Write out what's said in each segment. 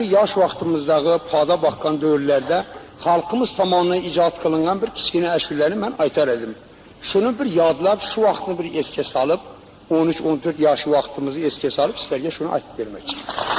Yaş vaxtımızdağı pada baxan dövrlərdə xalqımız tomonidan icad qılınan bir kiçkinə əşürləri mən aytar edim. Şunu bir yadlab, şu vaxtını bir eske salıb, 13-14 yaşı vaxtımızı eske salıb sizlərə şunu aytıb vermək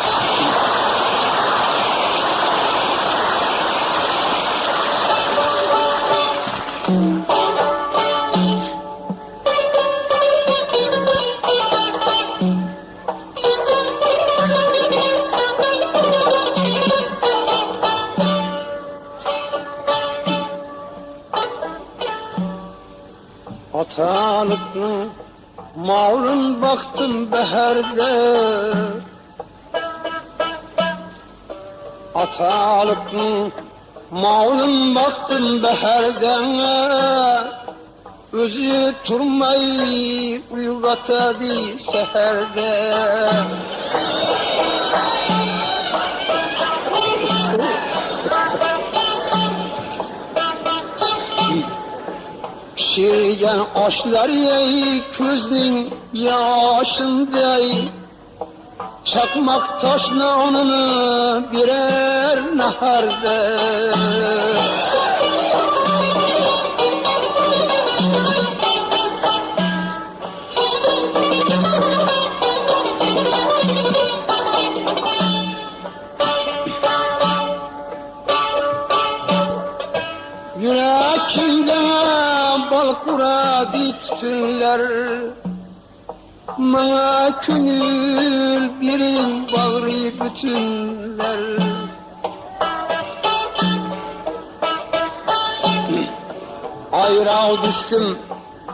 Atalıklı malın baktım beherde. Atalıklı malın baktım beherden Özü turmayı uygatadı seherde Pişirgen aşlar yey közün yaşındayım Çakmak taş nanını birer naharda. Yürekimde bal kuradı tütünler Bana könül birin bağrı bütünler. Ayrağı düştüm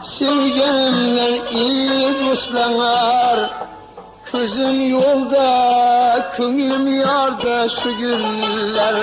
sevgenimden iyi dostlanar Közüm yolda, könlüm yarda şu güller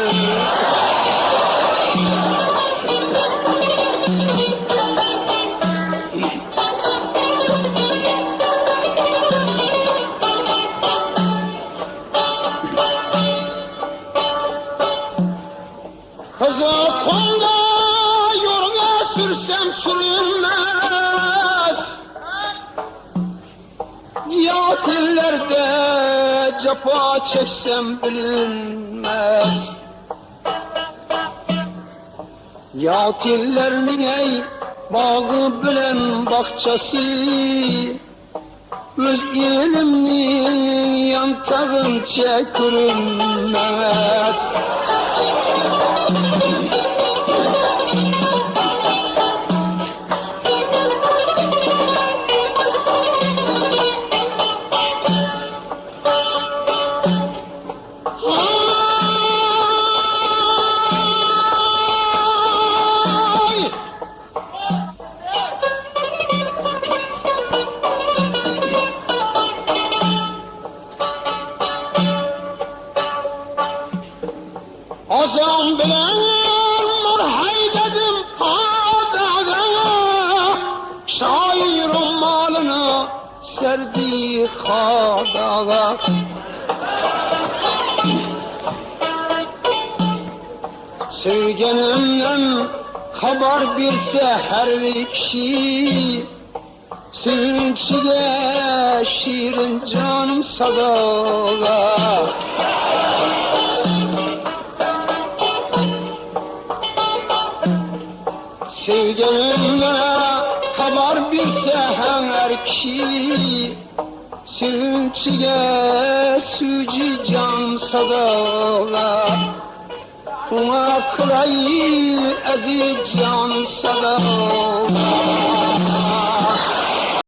cefa çeksem bilinmez. Yatillerin ey bağı bilen bahçesi? Öz elimnin yantağınca görünmez Azam bilen marhay dedim hadaga Şairin malını serdi hadaga Sevgenimden haber bir kişi Sevinçige şirin canım sadaga Sevgenimle haber birse her kişi Sevinçige süci can sadaga Ona kılayı aziz can sadaga